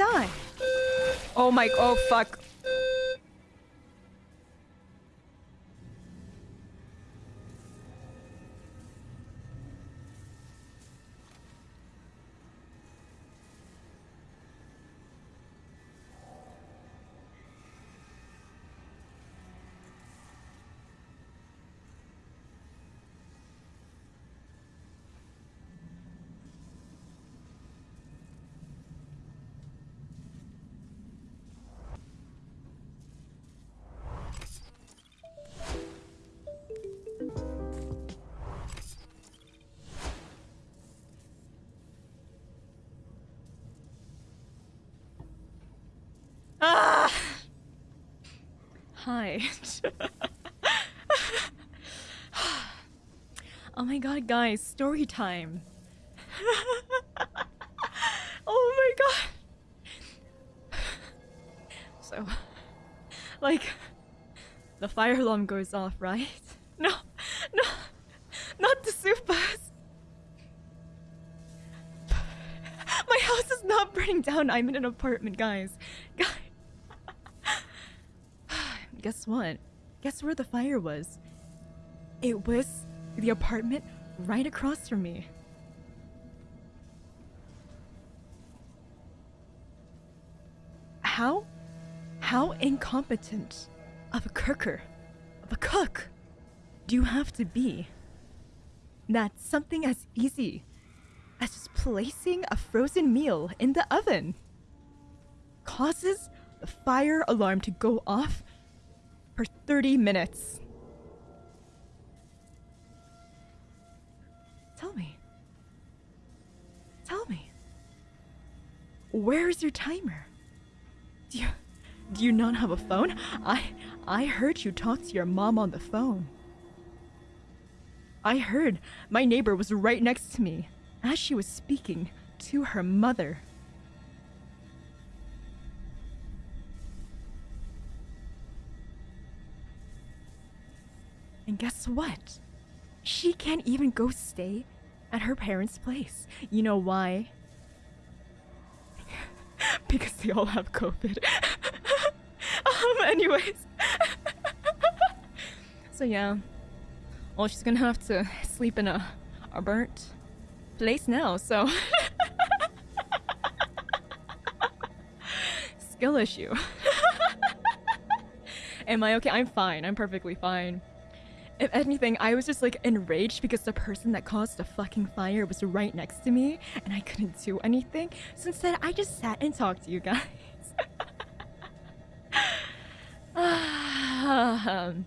die. Oh my, oh fuck. Hi. oh my god, guys, story time. oh my god. So, like, the fire alarm goes off, right? No, no, not the Supas. My house is not burning down. I'm in an apartment, guys. Guys. Guess what? Guess where the fire was? It was the apartment right across from me. How? How incompetent of a cooker, of a cook, do you have to be? That something as easy as just placing a frozen meal in the oven causes the fire alarm to go off for 30 minutes. Tell me. Tell me. Where is your timer? Do you do you not have a phone? I I heard you talk to your mom on the phone. I heard my neighbor was right next to me as she was speaking to her mother. And guess what? She can't even go stay at her parents' place. You know why? because they all have COVID. um, anyways. so yeah. Well, she's gonna have to sleep in a, a burnt place now, so. Skill issue. Am I okay? I'm fine. I'm perfectly fine. If anything, I was just like enraged because the person that caused the fucking fire was right next to me and I couldn't do anything. So instead, I just sat and talked to you guys. um,